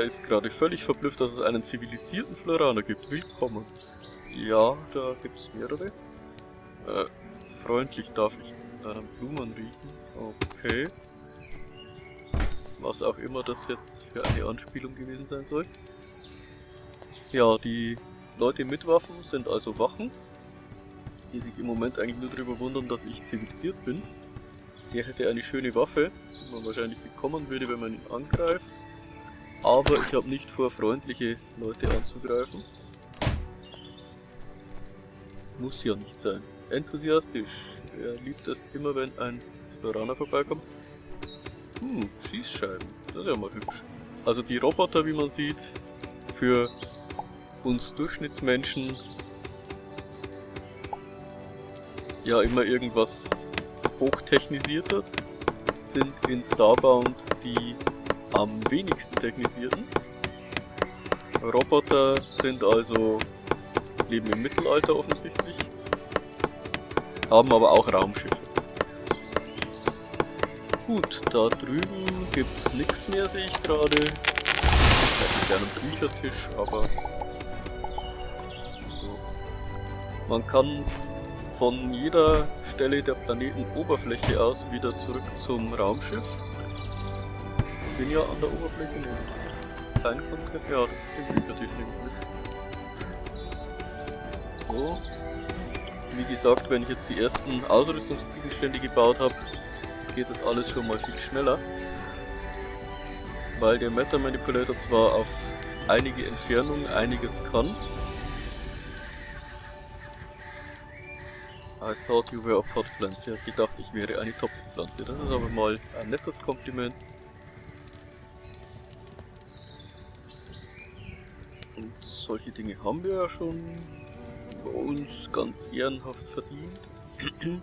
Er ist gerade völlig verblüfft, dass es einen zivilisierten Floraner gibt. Willkommen. Ja, da gibt's mehrere. Äh, freundlich darf ich deinen Blumen riechen. Okay. Was auch immer das jetzt für eine Anspielung gewesen sein soll. Ja, die Leute mit Waffen sind also Wachen, die sich im Moment eigentlich nur darüber wundern, dass ich zivilisiert bin. Der hätte eine schöne Waffe, die man wahrscheinlich bekommen würde, wenn man ihn angreift. Aber ich habe nicht vor, freundliche Leute anzugreifen. Muss ja nicht sein. Enthusiastisch. Er liebt es immer, wenn ein Exploraner vorbeikommt. Hm, Schießscheiben. Das ist ja mal hübsch. Also die Roboter, wie man sieht, für uns Durchschnittsmenschen ja immer irgendwas hochtechnisiertes sind in Starbound die am wenigsten technisierten. Roboter sind also leben im Mittelalter offensichtlich, haben aber auch Raumschiffe. Gut, da drüben gibt's nichts mehr, sehe ich gerade. Vielleicht gerne einen Büchertisch, aber so. Man kann von jeder Stelle der Planetenoberfläche aus wieder zurück zum Raumschiff. Bin ja an der Oberfläche, ne? Kein Kontakt, ja, den Büchertisch nehme ich mit. So. Wie gesagt, wenn ich jetzt die ersten Ausrüstungsgegenstände gebaut habe, geht das alles schon mal viel schneller. Weil der Meta Manipulator zwar auf einige Entfernung einiges kann. I thought you were a pot plant. Ja, ich gedacht, ich wäre eine Topfpflanze. Das ist aber mal ein nettes Kompliment. Solche Dinge haben wir ja schon bei uns ganz ehrenhaft verdient.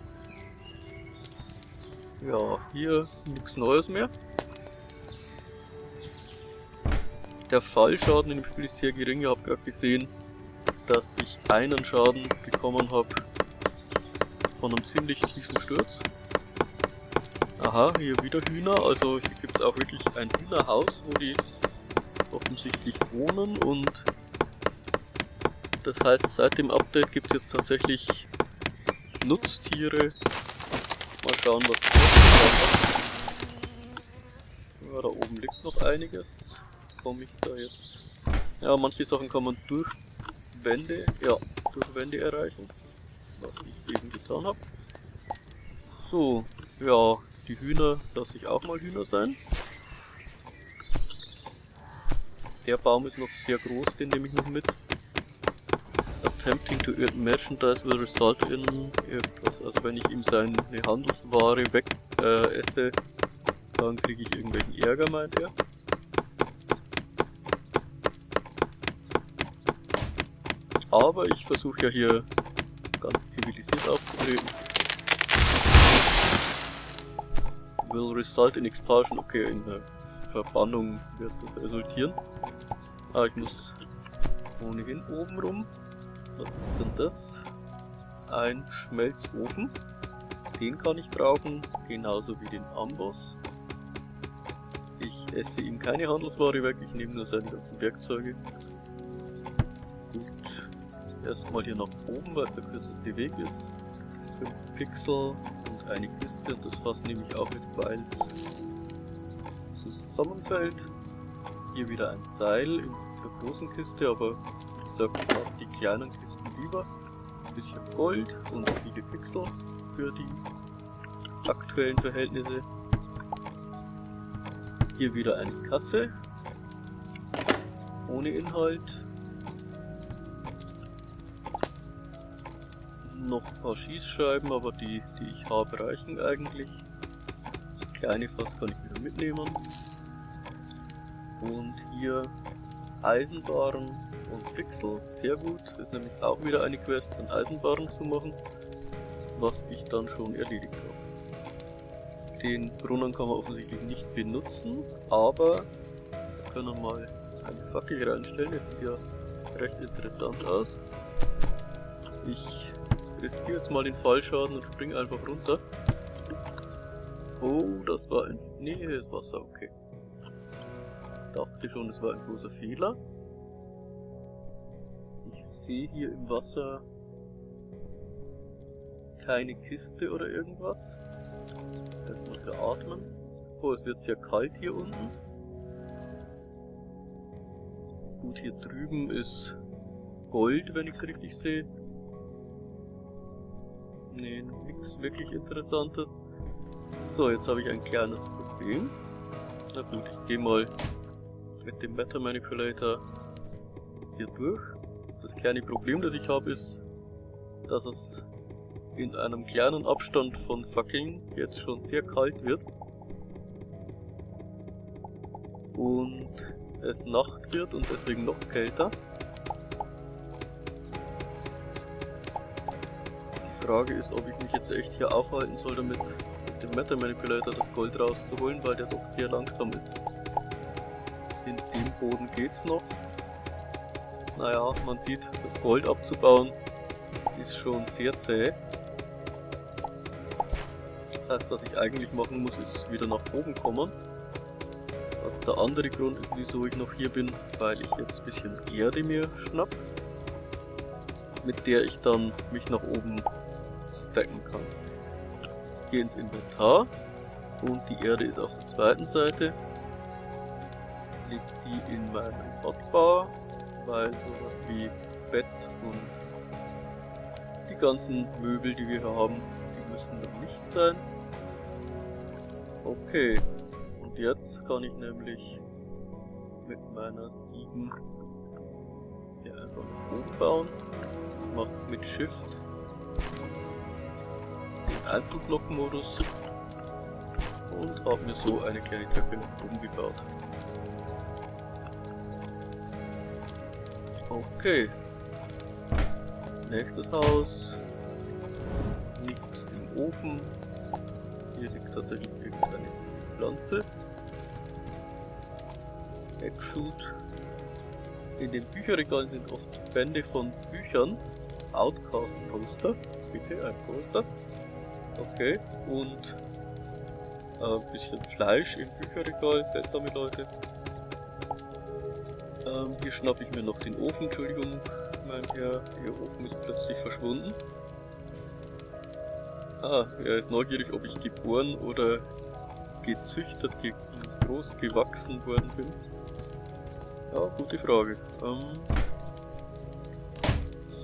Ja, hier nichts Neues mehr. Der Fallschaden in dem Spiel ist sehr gering. Ihr habt gerade gesehen, dass ich einen Schaden bekommen habe von einem ziemlich tiefen Sturz. Aha, hier wieder Hühner. Also hier gibt es auch wirklich ein Hühnerhaus, wo die offensichtlich wohnen und das heißt, seit dem Update gibt es jetzt tatsächlich Nutztiere. Mal schauen, was ja, da oben liegt noch einiges. Komme ich da jetzt? Ja, manche Sachen kann man durch Wände, ja, durch Wände erreichen. Was ich eben getan habe. So, ja, die Hühner lasse ich auch mal Hühner sein. Der Baum ist noch sehr groß, den nehme ich noch mit. Attempting to merchandise will result in irgendwas. Also wenn ich ihm seine Handelsware weg äh, esse, dann kriege ich irgendwelchen Ärger, meint er. Aber ich versuche ja hier ganz zivilisiert aufzutreten. Will result in expulsion. Okay, in der Verbannung wird das resultieren. Ah, ich muss ohnehin oben rum. Was ist denn das? Ein Schmelzofen. Den kann ich brauchen, genauso wie den Amboss esse ihm keine Handelsware weg, ich nehme nur seine ganzen Werkzeuge. Gut, erstmal hier nach oben, weil der kürzeste Weg ist. 5 Pixel und eine Kiste und das Fass nehme ich auch mit, weil es zusammenfällt. Hier wieder ein Seil in der großen Kiste, aber wie gesagt, ich mag die kleinen Kisten lieber. Ein bisschen Gold und viele Pixel für die aktuellen Verhältnisse. Hier wieder eine Kasse. Ohne Inhalt. Noch ein paar Schießscheiben, aber die, die ich habe, reichen eigentlich. Das kleine Fass kann ich wieder mitnehmen. Und hier Eisenbahn und Pixel, sehr gut. Ist nämlich auch wieder eine Quest, ein Eisenbahn zu machen, was ich dann schon erledigt habe. Den Brunnen kann man offensichtlich nicht benutzen, aber wir können mal eine Fackel reinstellen. Das sieht ja recht interessant aus. Ich riskiere jetzt mal den Fallschaden und springe einfach runter. Oh, das war ein... Nee, das Wasser, okay. dachte schon, es war ein großer Fehler. Sehe hier im Wasser keine Kiste oder irgendwas. Erstmal veratmen. Oh, es wird sehr kalt hier unten. Gut, hier drüben ist Gold, wenn ich es richtig sehe. Nee, nichts wirklich Interessantes. So, jetzt habe ich ein kleines Problem. Na gut, ich gehe mal mit dem Meta Manipulator hier durch. Das kleine Problem, das ich habe, ist, dass es in einem kleinen Abstand von fucking jetzt schon sehr kalt wird. Und es Nacht wird und deswegen noch kälter. Die Frage ist, ob ich mich jetzt echt hier aufhalten soll, damit mit dem Meta Manipulator das Gold rauszuholen, weil der doch sehr langsam ist. In dem Boden geht's noch. Naja, man sieht, das Gold abzubauen ist schon sehr zäh. Das heißt, was ich eigentlich machen muss, ist wieder nach oben kommen. Also der andere Grund ist, wieso ich noch hier bin, weil ich jetzt ein bisschen Erde mir schnapp, mit der ich dann mich nach oben stacken kann. Gehe ins Inventar und die Erde ist auf der zweiten Seite. Leg die in meinen Hotbar, weil sowas wie Bett und die ganzen Möbel, die wir hier haben, die müssen noch nicht sein. Okay, und jetzt kann ich nämlich mit meiner 7 hier einfach nach oben bauen. Mach mit Shift den Einzelblock-Modus und habe mir so eine kleine Treppe nach oben gebaut. Okay. Nächstes Haus. Nichts im Ofen. Hier liegt tatsächlich irgendeine Pflanze. Eggshoot. In den Bücherregalen sind oft Bände von Büchern. Outcast Poster. Bitte ein Poster. Okay. Und ein äh, bisschen Fleisch im Bücherregal. Seltsame Leute. Ähm, hier schnappe ich mir noch den Ofen. Entschuldigung, mein Herr. Ihr Ofen ist plötzlich verschwunden. Ah, er ist neugierig, ob ich geboren oder gezüchtet, ge groß gewachsen worden bin. Ja, gute Frage. Ähm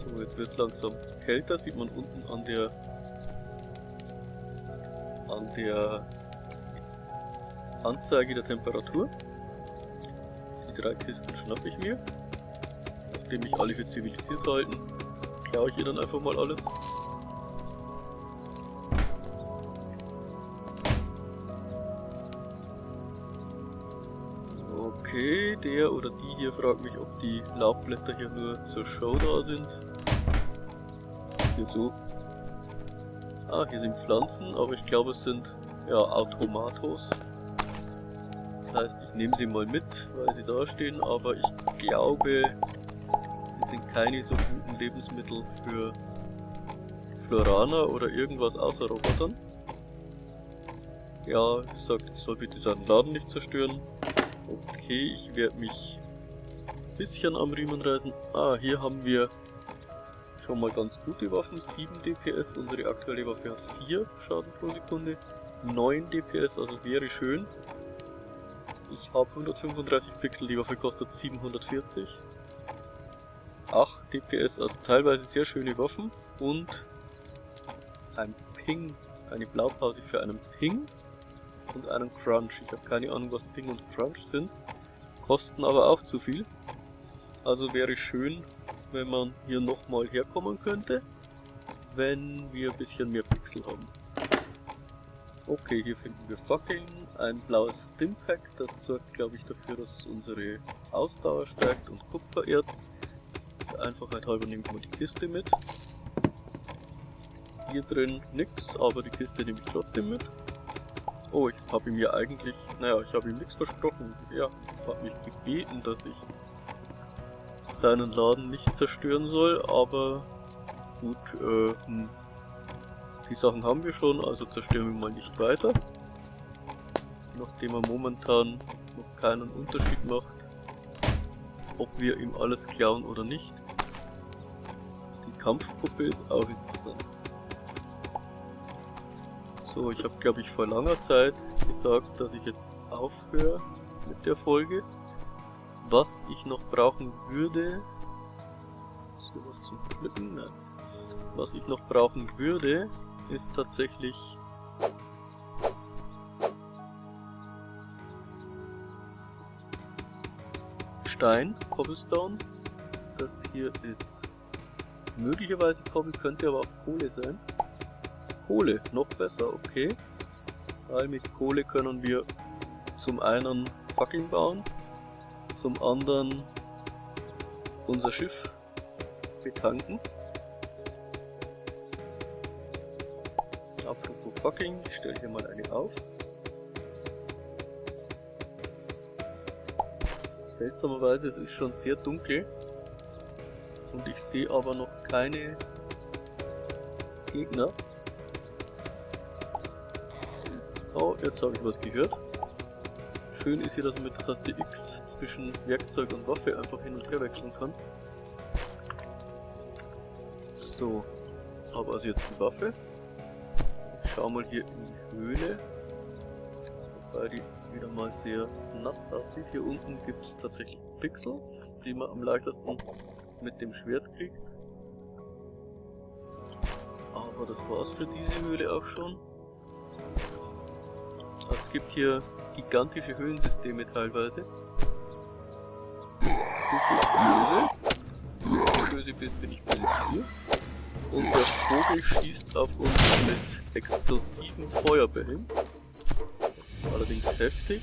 so, jetzt wird langsam kälter, sieht man unten an der an der Anzeige der Temperatur. Drei Kisten schnappe ich mir. Nachdem mich alle für zivilisiert halten, klaue ich ihr dann einfach mal alles. Okay, der oder die hier fragt mich, ob die Laubblätter hier nur zur Show da sind. Hier so. Ah, hier sind Pflanzen, aber ich glaube es sind ja Automatos. Heißt, ich nehme sie mal mit, weil sie da stehen, aber ich glaube, sie sind keine so guten Lebensmittel für Floraner oder irgendwas außer Robotern. Ja, sagt, ich soll bitte seinen Laden nicht zerstören. Okay, ich werde mich ein bisschen am Riemen reißen. Ah, hier haben wir schon mal ganz gute Waffen. 7 DPS, unsere aktuelle Waffe hat 4 Schaden pro Sekunde. 9 DPS, also wäre schön. Ich habe 135 Pixel, die Waffe kostet 740. 8 DPS, also teilweise sehr schöne Waffen. Und ein Ping, eine Blaupause für einen Ping und einen Crunch. Ich habe keine Ahnung, was Ping und Crunch sind. Kosten aber auch zu viel. Also wäre schön, wenn man hier nochmal herkommen könnte, wenn wir ein bisschen mehr Pixel haben. Okay, hier finden wir Fucking, ein blaues Stimpack, das sorgt glaube ich dafür, dass unsere Ausdauer steigt und Kupfererz. Einfachheit halber nehme ich mal die Kiste mit. Hier drin nix, aber die Kiste nehme ich trotzdem mit. Oh, ich habe ihm ja eigentlich, naja, ich habe ihm nichts versprochen. Er hat mich gebeten, dass ich seinen Laden nicht zerstören soll, aber gut, äh, hm. die Sachen haben wir schon, also zerstören wir mal nicht weiter. Nachdem er momentan noch keinen Unterschied macht, ob wir ihm alles klauen oder nicht. Die Kampfpuppe ist auch interessant. So, ich habe glaube ich vor langer Zeit gesagt, dass ich jetzt aufhöre mit der Folge. Was ich noch brauchen würde. Was ich noch brauchen würde, ist tatsächlich Stein, Cobblestone. Das hier ist möglicherweise Cobble, könnte aber auch Kohle sein. Kohle, noch besser, okay. Weil mit Kohle können wir zum einen Fackeln bauen, zum anderen unser Schiff betanken. Apropos Fackeln, ich stelle hier mal eine auf. Seltsamerweise, es ist schon sehr dunkel und ich sehe aber noch keine Gegner. Oh, jetzt habe ich was gehört. Schön ist hier, dass man mit Taste X zwischen Werkzeug und Waffe einfach hin und her wechseln kann. So, aber also jetzt die Waffe. Ich schau mal hier in die Höhle. Wobei die wieder mal sehr nass aussieht. Hier unten gibt es tatsächlich Pixels, die man am leichtesten mit dem Schwert kriegt. Aber das war's für diese Höhle auch schon. Es gibt hier gigantische Höhlensysteme teilweise. Du bist böse. Wenn du böse bist, bin ich böse hier. Und der Vogel schießt auf uns mit explosiven Feuerbällen. Allerdings heftig.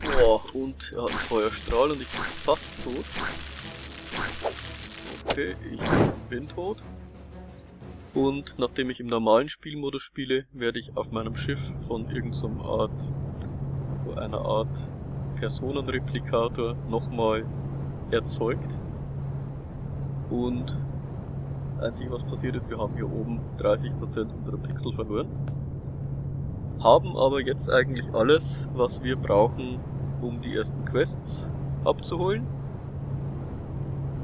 Boah, und er hat einen Feuerstrahl und ich bin fast tot. Okay, ich bin tot. Und nachdem ich im normalen Spielmodus spiele, werde ich auf meinem Schiff von irgendeiner Art, so einer Art Personenreplikator nochmal erzeugt. Und das einzige was passiert ist, wir haben hier oben 30% unserer Pixel verloren. Haben aber jetzt eigentlich alles, was wir brauchen, um die ersten Quests abzuholen.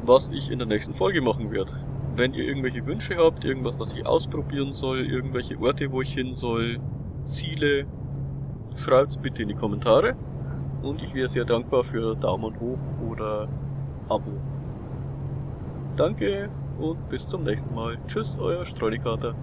Was ich in der nächsten Folge machen werde. Wenn ihr irgendwelche Wünsche habt, irgendwas, was ich ausprobieren soll, irgendwelche Orte, wo ich hin soll, Ziele, schreibt's bitte in die Kommentare. Und ich wäre sehr dankbar für Daumen hoch oder Abo. Danke und bis zum nächsten Mal. Tschüss, euer Streunikater.